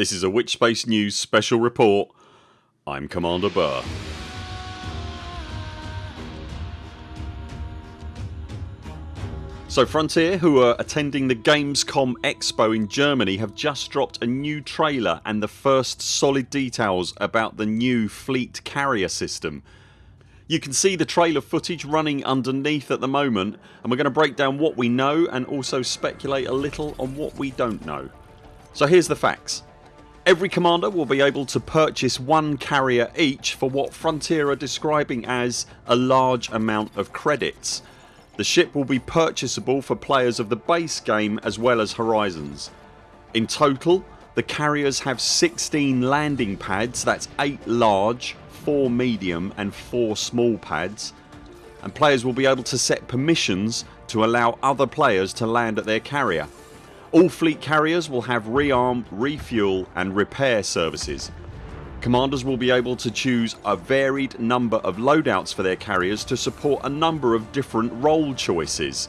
This is a Witchspace News special report. I'm Commander Burr. So Frontier who are attending the Gamescom Expo in Germany have just dropped a new trailer and the first solid details about the new fleet carrier system. You can see the trailer footage running underneath at the moment and we're going to break down what we know and also speculate a little on what we don't know. So here's the facts. Every commander will be able to purchase one carrier each for what Frontier are describing as a large amount of credits the ship will be purchasable for players of the base game as well as Horizons. In total the carriers have 16 landing pads that's 8 large, 4 medium and 4 small pads and players will be able to set permissions to allow other players to land at their carrier. All fleet carriers will have rearm, refuel and repair services. Commanders will be able to choose a varied number of loadouts for their carriers to support a number of different role choices.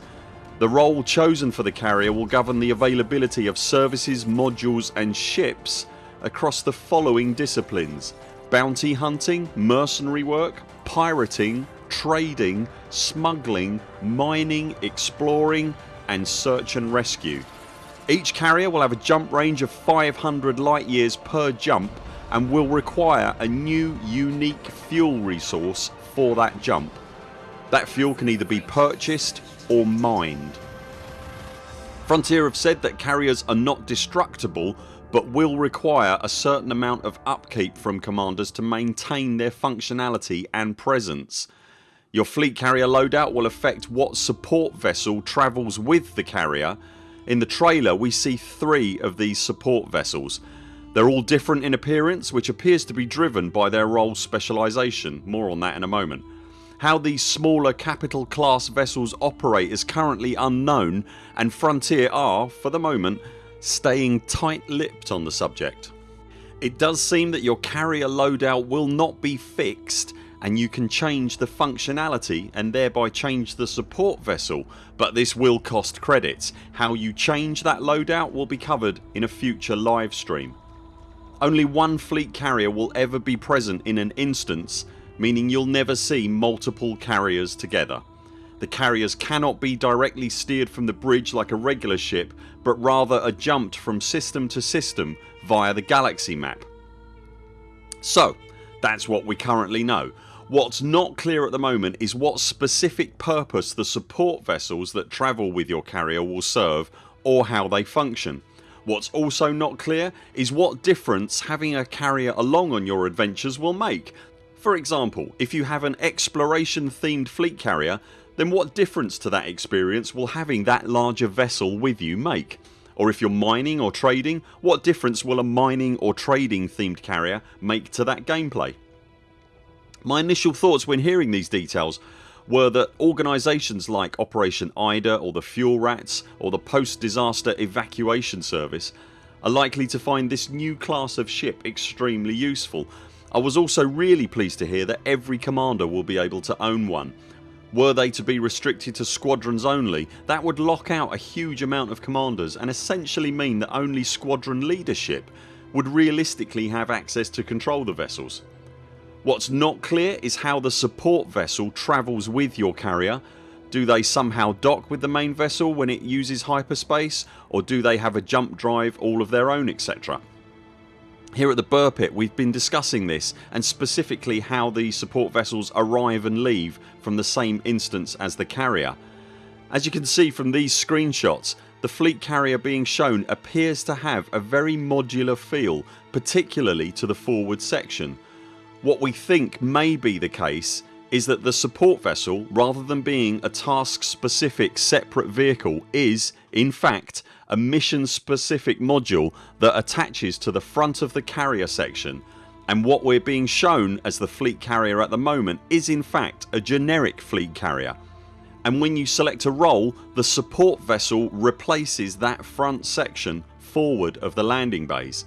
The role chosen for the carrier will govern the availability of services, modules and ships across the following disciplines bounty hunting, mercenary work, pirating, trading, smuggling, mining, exploring and search and rescue. Each carrier will have a jump range of 500 light years per jump and will require a new unique fuel resource for that jump. That fuel can either be purchased or mined. Frontier have said that carriers are not destructible but will require a certain amount of upkeep from commanders to maintain their functionality and presence. Your fleet carrier loadout will affect what support vessel travels with the carrier. In the trailer we see three of these support vessels they're all different in appearance which appears to be driven by their role specialisation. More on that in a moment. How these smaller capital class vessels operate is currently unknown and Frontier are, for the moment, staying tight lipped on the subject. It does seem that your carrier loadout will not be fixed and you can change the functionality and thereby change the support vessel but this will cost credits. How you change that loadout will be covered in a future live stream. Only one fleet carrier will ever be present in an instance meaning you'll never see multiple carriers together. The carriers cannot be directly steered from the bridge like a regular ship but rather are jumped from system to system via the galaxy map. So that's what we currently know. What's not clear at the moment is what specific purpose the support vessels that travel with your carrier will serve or how they function. What's also not clear is what difference having a carrier along on your adventures will make. For example if you have an exploration themed fleet carrier then what difference to that experience will having that larger vessel with you make? Or if you're mining or trading what difference will a mining or trading themed carrier make to that gameplay? My initial thoughts when hearing these details were that organisations like Operation IDA or the Fuel Rats or the Post Disaster Evacuation Service are likely to find this new class of ship extremely useful. I was also really pleased to hear that every commander will be able to own one. Were they to be restricted to squadrons only that would lock out a huge amount of commanders and essentially mean that only squadron leadership would realistically have access to control the vessels. What's not clear is how the support vessel travels with your carrier. Do they somehow dock with the main vessel when it uses hyperspace or do they have a jump drive all of their own etc. Here at the Burr Pit we've been discussing this and specifically how the support vessels arrive and leave from the same instance as the carrier. As you can see from these screenshots the fleet carrier being shown appears to have a very modular feel particularly to the forward section what we think may be the case is that the support vessel rather than being a task specific separate vehicle is in fact a mission specific module that attaches to the front of the carrier section. And what we're being shown as the fleet carrier at the moment is in fact a generic fleet carrier. And when you select a role the support vessel replaces that front section forward of the landing bays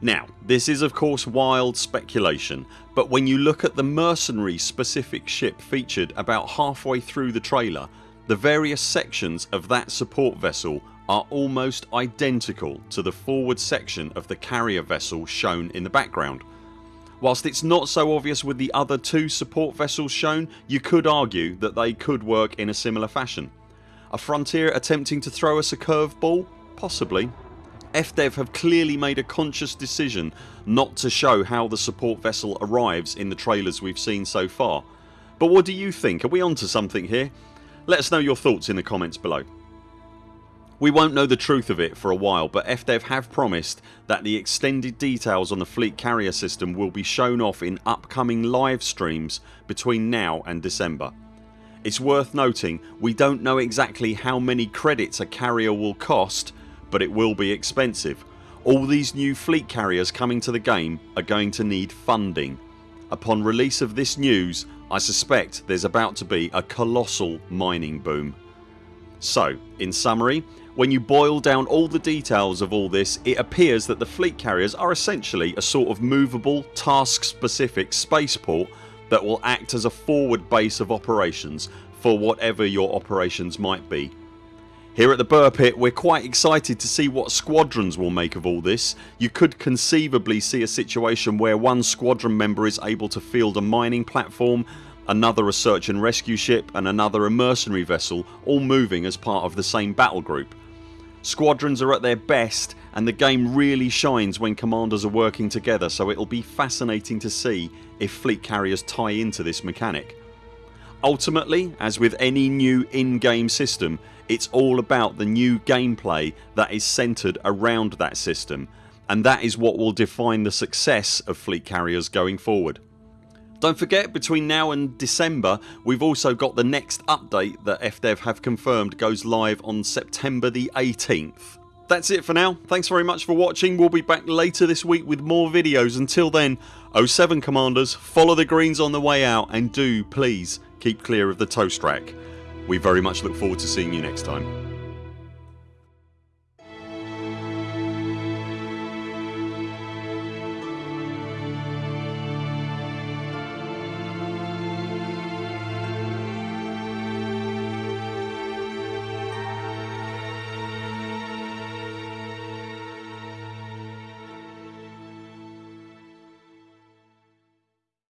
now this is of course wild speculation but when you look at the mercenary specific ship featured about halfway through the trailer the various sections of that support vessel are almost identical to the forward section of the carrier vessel shown in the background. Whilst it's not so obvious with the other two support vessels shown you could argue that they could work in a similar fashion. A Frontier attempting to throw us a curveball? Possibly. FDev have clearly made a conscious decision not to show how the support vessel arrives in the trailers we've seen so far. But what do you think? Are we onto something here? Let us know your thoughts in the comments below. We won't know the truth of it for a while but FDev have promised that the extended details on the fleet carrier system will be shown off in upcoming live streams between now and December. It's worth noting we don't know exactly how many credits a carrier will cost but it will be expensive. All these new fleet carriers coming to the game are going to need funding. Upon release of this news I suspect there's about to be a colossal mining boom. So in summary when you boil down all the details of all this it appears that the fleet carriers are essentially a sort of movable task specific spaceport that will act as a forward base of operations for whatever your operations might be. Here at the Burr Pit we're quite excited to see what squadrons will make of all this. You could conceivably see a situation where one squadron member is able to field a mining platform another a search and rescue ship and another a mercenary vessel all moving as part of the same battle group. Squadrons are at their best and the game really shines when commanders are working together so it'll be fascinating to see if fleet carriers tie into this mechanic. Ultimately as with any new in-game system it's all about the new gameplay that is centred around that system and that is what will define the success of fleet carriers going forward. Don't forget between now and December we've also got the next update that FDev have confirmed goes live on September the 18th. That's it for now. Thanks very much for watching. We'll be back later this week with more videos. Until then 0 7 CMDRs follow the greens on the way out and do please keep clear of the toast rack. We very much look forward to seeing you next time.